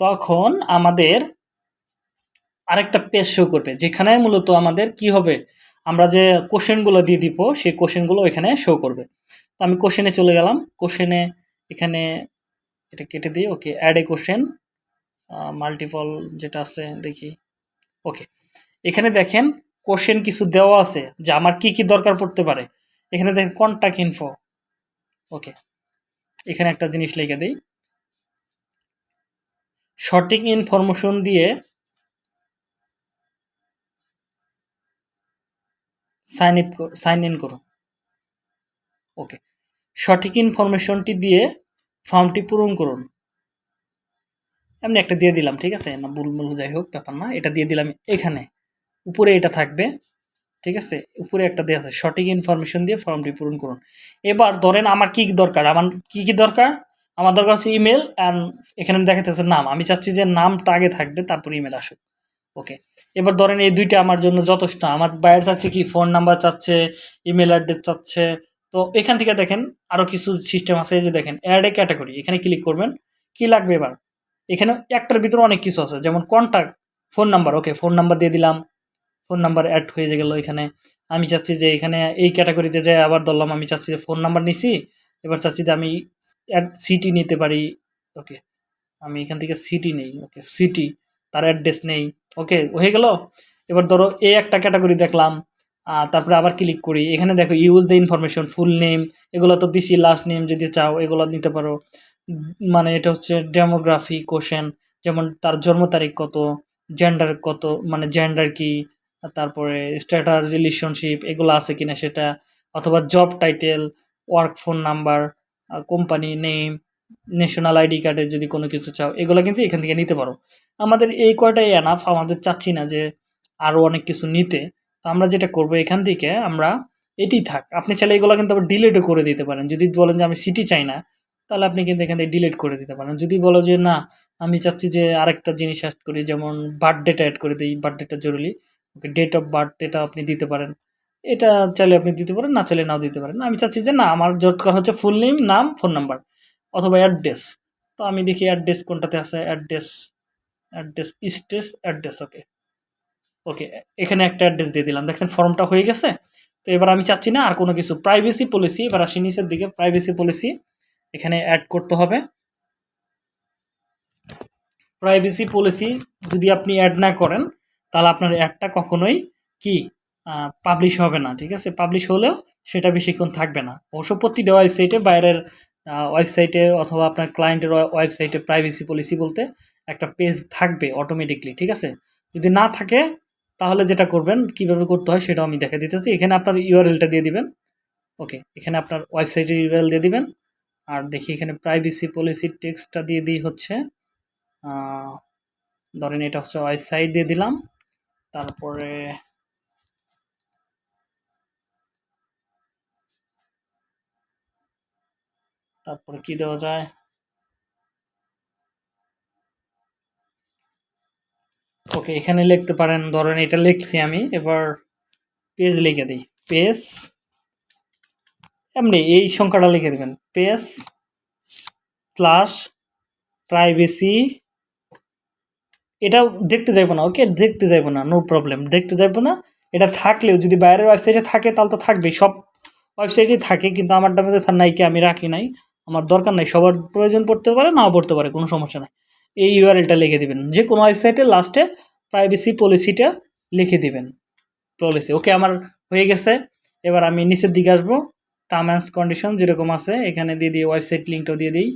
তখন আমাদের আরেকটা পেজ শো করবে, যেখানে মূলত আমাদের কি হবে? আমরা যে কোশ্চেনগুলো দিয়ে দিব, সেই কোশ্চেনগুলো এখানে শো করবে। তো আমি কোশ্চেনে চলে গেলাম কোশ্চেনে এখানে এটা কেটে দিই okay ad a question multiple যেটা আছে, দেখি ওকে এখানে দেখেন কোশ্চেন কিছু দেওয়া আছে যে আমার কি কি দরকার পড়তে পারে। এখানে দেখেন কন্ট্যাক্ট ইনফো ওকে এখানে একটা জিনিস লিখে দিই। সঠিক ইনফরমেশন দিয়ে সাইন ইপ সাইন ইন করুন ওকে সঠিক ইনফরমেশনটি দিয়ে ফর্মটি পূরণ করুন। এমনি একটা দিয়ে দিলাম, ঠিক আছে? না, ভুল যাই হোক, ব্যাপার না। এটা দিয়ে দিলাম এখানে। উপরে এটা থাকবে, ঠিক আছে? উপরে একটা দেওয়া আছে, সঠিক ইনফরমেশন দিয়ে ফর্মটি পূরণ করুন। এবার ধরেন আমার কি কি দরকার? আমার কি কি দরকার? আমার দরকার হচ্ছে ইমেল অ্যান্ড এখানে দেখাতেছে নাম। আমি চাচ্ছি যে নামটা আগে থাকবে, তারপর ইমেল আসুক। ওকে এবার ধরেন এই দুইটা আমার জন্য যথেষ্ট। আমার বাইরে চাচ্ছে কি? ফোন নাম্বার চাচ্ছে ইমেল অ্যাড্রেস চাচ্ছে তো এখান থেকে দেখেন আরও কিছু সিস্টেম আছে যে দেখেন অ্যাড এ ক্যাটাগরি এখানে ক্লিক করবেন, কি লাগবে এবার? এখানে একটার ভিতরে অনেক কিছু আছে, যেমন contact phone number okay phone number দিয়ে দিলাম ফোন নাম্বার অ্যাড হয়ে গেল এখানে, আমি চাচ্ছি যে এখানে এই ক্যাটাগরিতে যে আবার ধরলাম, আমি চাচ্ছি যে ফোন নাম্বার নিছি, এবার চাচ্ছি যে আমি অ্যাড সিটি নিতে পারি ওকে আমি এখান থেকে সিটি নেই ওকে সিটি তার অ্যাড্রেস নেই ওকে হয়ে গেল, এবার ধরো এই একটা ক্যাটাগরি দেখলাম তারপরে আবার ক্লিক করি। এখানে দেখো use the information full name এগুলো তো দিছি লাস্ট নেম যদি চাও, এগুলো নিতে পারো। মানে এটা হচ্ছে ডেমোগ্রাফি কোশ্চেন যেমন তার জন্ম তারিখ কত জেন্ডার কত মানে জেন্ডার কি, তারপরে স্ট্যাটাস রিলেশনশিপ এগুলো আছে কিনা সেটা, অথবা job title work phone number company name national ID কার্ডের যদি কোনো কিছু চাও, এগুলো কিন্তু এখান থেকে নিতে পারো। আমাদের এই কয়টাই এনাফ আমাদের চাচ্ছি না যে আরও অনেক কিছু নিতে। তো আমরা যেটা করব এখান থেকে আমরা এটি থাক। আপনি চাইলে এগুলো কিন্তু আবার ডিলেটও করে দিতে পারেন। যদি বলেন যে আমি সিটি চাই না, তাহলে আপনি কিন্তু এখান থেকে ডিলেট করে দিতে পারেন। যদি বলো যে না, আমি চাচ্ছি যে আরেকটা জিনিস অ্যাড করি, যেমন বার্থডেটা অ্যাড করে দিই বার্থডেটা জরুরি। ওকে ডেট অফ বার্থ এটা আপনি দিতে পারেন। এটা চাইলে আপনি দিতে পারেন, না চাইলে নাও দিতে পারেন। আমি চাচ্ছি যে না, আমার দরকার হচ্ছে ফুল নেম নাম ফোন নাম্বার অথবা অ্যাড্রেস তো আমি দেখি অ্যাড্রেস কোনটাতে আছে? Address address stress address okay okay এখানে একটা অ্যাড্রেস দিয়ে দিলাম। দেখেন ফর্মটা হয়ে গেছে। তো এবার আমি চাচ্ছি না আর কোনো কিছু। প্রাইভেসি পলিসি এবার আসি নিচের দিকে। প্রাইভেসি পলিসি এখানে অ্যাড করতে হবে। প্রাইভেসি পলিসি যদি আপনি অ্যাড না করেন, তাহলে আপনার অ্যাডটা কখনোই কি পাবলিশ হবে না, ঠিক আছে? পাবলিশ হলেও সেটা বেশিক্ষণ থাকবে না। অবশ্য প্রতিটা ওয়েবসাইটে বাইরের ওয়েবসাইটে অথবা আপনার ক্লায়েন্টের ওয়েবসাইটে প্রাইভেসি পলিসি বলতে একটা পেজ থাকবে অটোমেটিকলি ঠিক আছে? যদি না থাকে তাহলে যেটা করবেন, কীভাবে করতে হয় সেটাও আমি দেখে দিতেছি। এখানে আপনার ইউআরএলটা দিয়ে দিবেন। ওকে, এখানে আপনার ওয়েবসাইটের ইউআরএল দিয়ে দিবেন। আর দেখি এখানে প্রাইভেসি পলিসির টেক্সটটা দিয়ে দিই হচ্ছে ধরেন এটা হচ্ছে ওয়েবসাইট দিয়ে দিলাম। তারপরে তারপরে কি দেওয়া যায়? ওকে, এখানে লিখতে পারেন, ধরেন এটা লিখছি আমি, এবার পেজ লিখে দিই। পেজ এমনি এই সংখ্যাটা লিখে দেবেন। পেজ স্ল্যাশ প্রাইভেসি এটা দেখতে যাইবো না, ওকে? দেখতে যাইবো না নো প্রবলেম দেখতে যাইবো না, এটা থাকলেও যদি বাইরের ওয়েবসাইটে থাকে, তাহলে তো থাকবেই। সব ওয়েবসাইটেই থাকে, কিন্তু আমারটা মধ্যে নাই কি আমি রাখি নাই। আমার দরকার নাই, সবার প্রয়োজন পড়তে পারে, নাও পড়তে পারে, কোনো সমস্যা নাই। এই ইউআরএলটা লিখে দিবেন। যে কোনো ওয়েবসাইটে লাস্টে প্রাইভেসি পলিসিটা লিখে দিবেন। পলিসি ওকে আমার হয়ে গেছে। এবার আমি নিচের দিকে আসব। টার্ম অ্যান্ড কন্ডিশন যেরকম আছে, এখানে দিয়ে দিই ওয়েবসাইট লিঙ্কটাও দিয়ে দিই।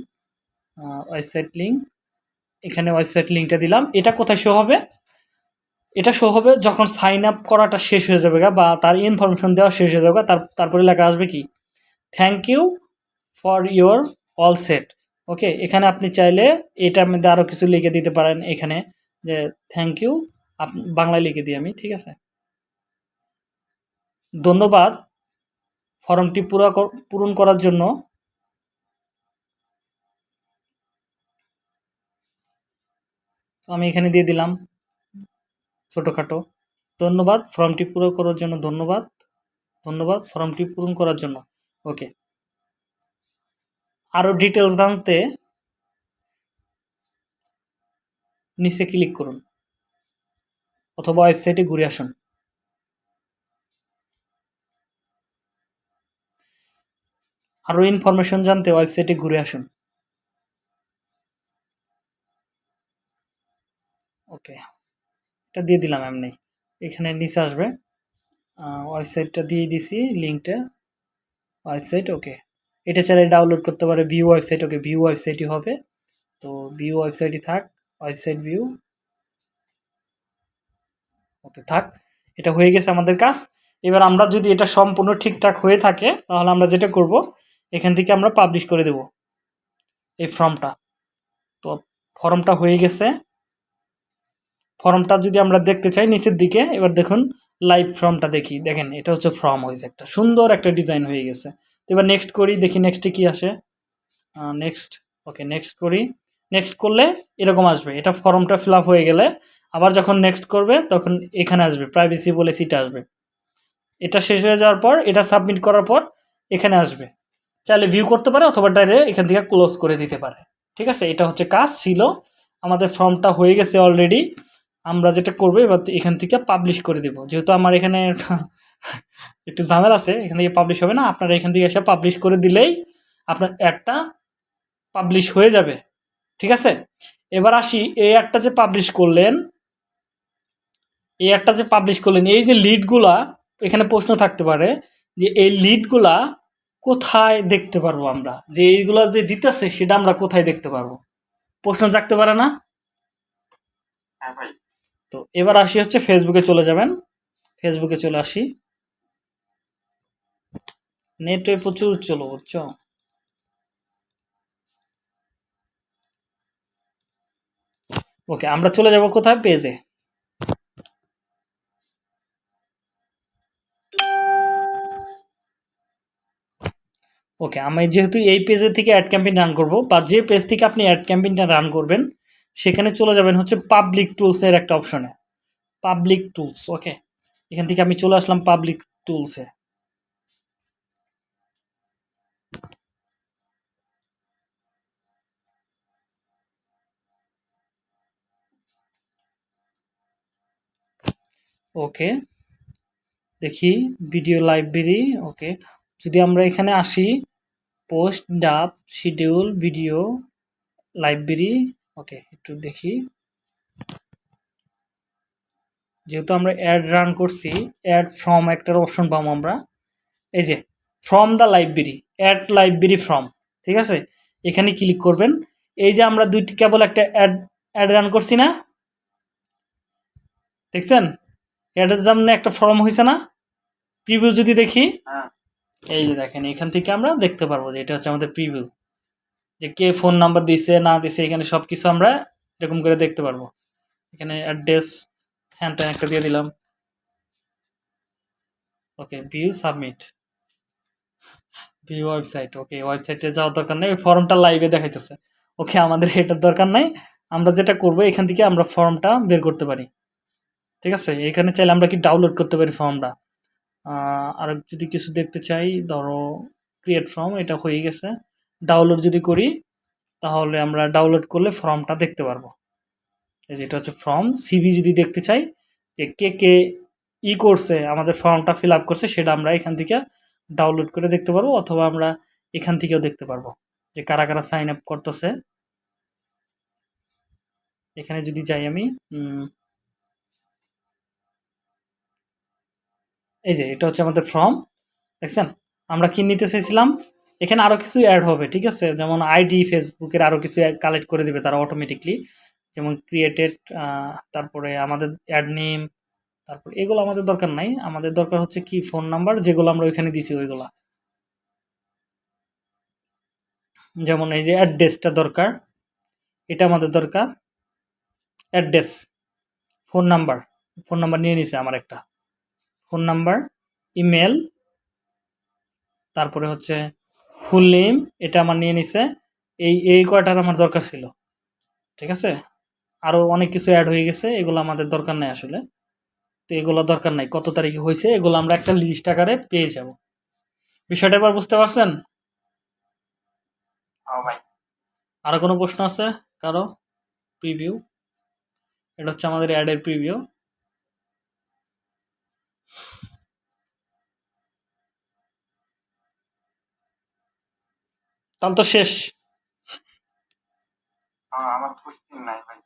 ওয়েবসাইট লিঙ্ক এখানে ওয়েবসাইট লিঙ্কটা দিলাম। এটা কোথায় শো হবে? এটা শো হবে যখন সাইন আপ করাটা শেষ হয়ে যাবে বা তার ইনফরমেশন দেওয়া শেষ হয়ে যাবে তার, তারপরে লেখা আসবে কি? Thank you for your all set okay, এখানে আপনি চাইলে এটার মধ্যে আরও কিছু লিখে দিতে পারেন এখানে, যে থ্যাংক ইউ বাংলায় লিখে দিই আমি, ঠিক আছে? ধন্যবাদ ফর্মটি পুরা পূরণ করার জন্য। আমি এখানে দিয়ে দিলাম ছোটোখাটো। ধন্যবাদ, ফর্মটি পূরণ করার জন্য ধন্যবাদ। ধন্যবাদ, ফর্মটি পূরণ করার জন্য। ওকে। আরও ডিটেলস জানতে নিচে ক্লিক করুন। অথবা ওয়েবসাইটে ঘুরে আসুন। আরও ইনফরমেশন জানতে ওয়েবসাইটে ঘুরে আসুন। ওকে এটা দিয়ে দিলাম এমনি। এখানে নিচে আসবে। ওয়েবসাইটটা দিয়ে দিছি লিঙ্কটা ওয়েবসাইট ওকে এটা চাইলে ডাউনলোড করতে পারে ভিউ ওয়েবসাইট ওকে ভিউ ওয়েবসাইটই হবে। তো ভিউ ওয়েবসাইটই থাক ওয়েবসাইট ভিউ ওকে, থাক, এটা হয়ে গেছে আমাদের কাজ। এবার আমরা যদি এটা সম্পূর্ণ ঠিকঠাক হয়ে থাকে, তাহলে আমরা যেটা করব, এখান থেকে আমরা পাবলিশ করে দেব, এই ফর্মটা তো ফর্মটা হয়ে গেছে। ফর্মটা যদি আমরা দেখতে চাই নিচের দিকে, এবার দেখুন লাইভ ফর্মটা দেখি। দেখেন, এটা হচ্ছে ফর্ম হয়েছে একটা সুন্দর একটা ডিজাইন হয়ে গেছে। এবার নেক্সট করি, দেখি নেক্সটে কি আসে। নেক্সট ওকে নেক্সট করি। নেক্সট করলে এরকম আসবে, এটা ফর্মটা ফিল হয়ে গেলে আবার যখন নেক্সট করবে তখন এখানে আসবে প্রাইভেসি বলে সিটা আসবে। এটা শেষ হয়ে যাওয়ার পর, এটা সাবমিট করার পর এখানে আসবে। চাইলে ভিউ করতে পারে অথবা ডাইরেক্ট এখান থেকে ক্লোজ করে দিতে পারে। ঠিক আছে? এটা হচ্ছে কাজ, ছিল। আমাদের ফর্মটা হয়ে গেছে অলরেডি আমরা যেটা করব এবার এখান থেকে পাবলিশ করে দেব। যেহেতু আমার এখানে একটু ঝামেলা আছে এখান থেকে পাবলিশ হবে না। আপনারা এখান থেকে এসে পাবলিশ করে দিলেই আপনার অ্যাডটা পাবলিশ হয়ে যাবে। ঠিক আছে? এবার আসি এই অ্যাডটা যে পাবলিশ করলেন এই অ্যাডটা যে পাবলিশ করলেন এই যে লিডগুলা এখানে প্রশ্ন থাকতে পারে যে এই লিডগুলা কোথায় দেখতে পারব আমরা? যে এইগুলা যে দিতেছে সেটা আমরা কোথায় দেখতে পারব? প্রশ্ন জাগতে পারে না? হ্যাঁ তো এবার আসি হচ্ছে ফেসবুকে চলে যাবেন। ফেসবুকে চলে আসি। নেটে প্রচুর চলো বুঝছ? ওকে, আমরা চলে যাব কোথায়? পেজে। ওকে, আমি যেহেতু এই পেজে থেকে অ্যাড ক্যাম্পেইন রান করব, বা যে পেজ থেকে আপনি অ্যাড ক্যাম্পেইনটা রান করবেন, সেখানে চলে যাবেন হচ্ছে পাবলিক টুলসের একটা অপশনে পাবলিক টুলস ওকে? এখান থেকে আমি চলে আসলাম পাবলিক টুলসে ওকে দেখি ভিডিও লাইব্রেরি ওকে যদি আমরা এখানে আসি পোস্ট ডাব শিডিউল ভিডিও লাইব্রেরি ওকে একটু দেখি। যেহেতু আমরা অ্যাড রান করছি অ্যাড ফ্রম একটার অপশন পাবো আমরা। এই যে from the library add library from ঠিক আছে? এখানে ক্লিক করবেন। এই যে আমরা দুইটি কেবল একটা অ্যাড অ্যাড রান করছি না? দেখছেন? অ্যাডের সামনে একটা ফর্ম হয়েছে না? প্রিভিউ যদি দেখি। হ্যাঁ। এই যে দেখেন এখান থেকে আমরা দেখতে পারব যে এটা হচ্ছে আমাদের প্রিভিউ যে কে ফোন নাম্বার দিছে না দিছে এখানে সব কিছু আমরা এরকম করে দেখতে পারব। এখানে অ্যাড্রেস হ্যান ত্যান একটা দিয়ে দিলাম। Okay view submit view website okay ওয়েবসাইটে যাওয়ার দরকার নেই ফর্মটা লাইভে দেখাইতেছে। ওকে আমাদের এটার দরকার নাই। আমরা যেটা করব এখান থেকে আমরা ফর্মটা বের করতে পারি। ঠিক আছে? এখানে চাইলে আমরা কি ডাউনলোড করতে পারি ফর্মটা আর যদি কিছু দেখতে চাই, ধরো ক্রিয়েট ফর্ম এটা হয়ে গেছে। ডাউনলোড যদি করি, তাহলে আমরা ডাউনলোড করলে ফর্মটা দেখতে পারব। এই যে এটা হচ্ছে ফর্ম সিভি যদি দেখতে চাই, যে কে কে ই করছে, আমাদের ফর্মটা ফিল আপ করছে, সেটা আমরা এখান থেকে ডাউনলোড করে দেখতে পারব, অথবা আমরা এখান থেকেও দেখতে পারব যে কারা কারা সাইন আপ করতেছে। এখানে যদি যাই আমি এই যে, এটা হচ্ছে আমাদের ফর্ম দেখছেন? আমরা কি নিতে চাইছিলাম এখানে আরও কিছু অ্যাড হবে, ঠিক আছে? যেমন আইডি ফেসবুকের আরও কিছু কালেক্ট করে দিবে তারা অটোমেটিকলি যেমন ক্রিয়েটেড তারপরে আমাদের অ্যাড নেম তারপর এগুলো আমাদের দরকার নাই। আমাদের দরকার হচ্ছে কি ফোন নাম্বার যেগুলো আমরা ওইখানে দিছি ওইগুলা। যেমন এই যে অ্যাড্রেসটা দরকার, এটা আমাদের দরকার। Address phone number phone number নিয়ে নিছে আমার একটা। ফোন নাম্বার ইমেল তারপরে হচ্ছে ফুল নেম এটা আমার নিয়ে নিছে। এই এই কয়টার আমার দরকার ছিল ঠিক আছে? আরও অনেক কিছু অ্যাড হয়ে গেছে এগুলো আমাদের দরকার নাই আসলে। তো এগুলো দরকার নাই কত তারিখে হয়েছে এগুলো আমরা একটা লিস্ট আকারে পেয়ে যাব। বিষয়টা এবার বুঝতে পারছেন? হ্যাঁ ভাই। আরও কোনো প্রশ্ন আছে কারও? প্রিভিউ এটা হচ্ছে আমাদের অ্যাডের প্রিভিউ তাহলে তো শেষ। হ্যাঁ আমার নাই ভাই।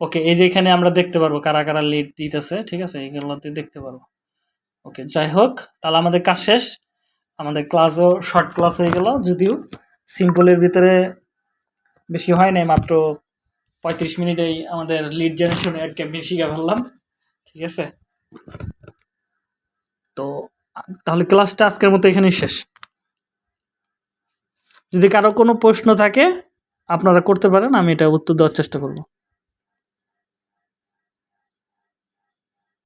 ওকে এই যে এখানে আমরা দেখতে পারব কারা কারা লিড দিতেছে ঠিক আছে? এইগুলোতে দেখতে পারব। ওকে যাই হোক তাহলে আমাদের কাজ শেষ। আমাদের ক্লাসও শর্ট ক্লাস হয়ে গেল যদিও সিম্পলের ভিতরে বেশি হয় নাই মাত্র পঁয়ত্রিশ মিনিটেই আমাদের লিড জেনারেশন অ্যাড ক্যাম্পেইন শিখে ফেললাম ঠিক আছে? তো তাহলে ক্লাসটা আজকের মতো এখানেই শেষ। যদি কারও কোনো প্রশ্ন থাকে আপনারা করতে পারেন আমি এটা উত্তর দেওয়ার চেষ্টা করব।